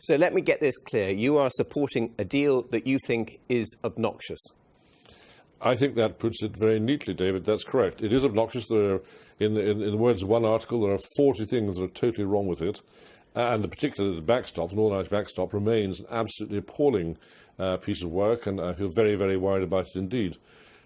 So let me get this clear. You are supporting a deal that you think is obnoxious. I think that puts it very neatly, David. That's correct. It is obnoxious. There are, in, in, in the words of one article, there are 40 things that are totally wrong with it. And particularly the backstop, the Northern Irish backstop, remains an absolutely appalling uh, piece of work, and I feel very, very worried about it indeed.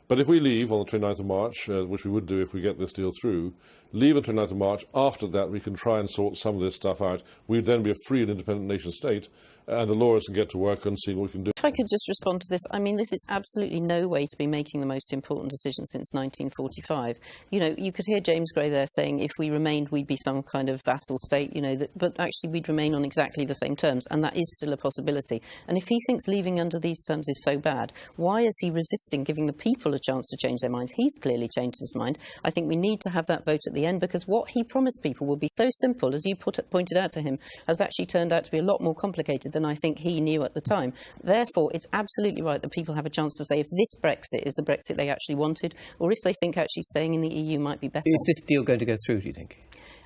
But if we leave on the 29th of March, uh, which we would do if we get this deal through, leave on the 29th of March, after that we can try and sort some of this stuff out. We'd then be a free and independent nation state, and the lawyers can get to work and see what we can do. If I could just respond to this, I mean, this is absolutely no way to be making the most important decision since 1945. You know, you could hear James Gray there saying if we remained, we'd be some kind of vassal state, you know, that, but actually we'd remain on exactly the same terms, and that is still a possibility. And if he thinks leaving under these terms is so bad, why is he resisting giving the people a chance to change their minds? He's clearly changed his mind. I think we need to have that vote at the end because what he promised people will be so simple, as you put, pointed out to him, has actually turned out to be a lot more complicated than I think he knew at the time. Therefore, it's absolutely right that people have a chance to say if this Brexit is the Brexit they actually wanted, or if they think actually staying in the EU might be better. Is this deal going to go through, do you think?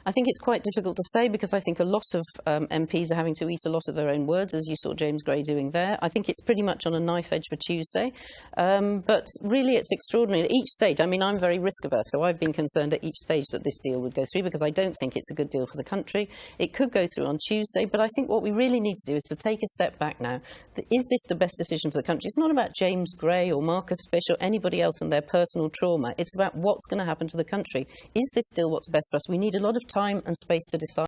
I think it's quite difficult to say because I think a lot of um, MPs are having to eat a lot of their own words, as you saw James Gray doing there. I think it's pretty much on a knife edge for Tuesday. Um, but really, it's extraordinary. At each stage, I mean, I'm very risk averse, so I've been concerned at each stage that this deal would go through because I don't think it's a good deal for the country. It could go through on Tuesday, but I think what we really need to do is to take a step back now. Is this the best decision for the country? It's not about James Gray or Marcus Fysh or anybody else and their personal trauma. It's about what's going to happen to the country. Is this still what's best for us? We need a lot of time and space to decide.